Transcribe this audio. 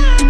Bye.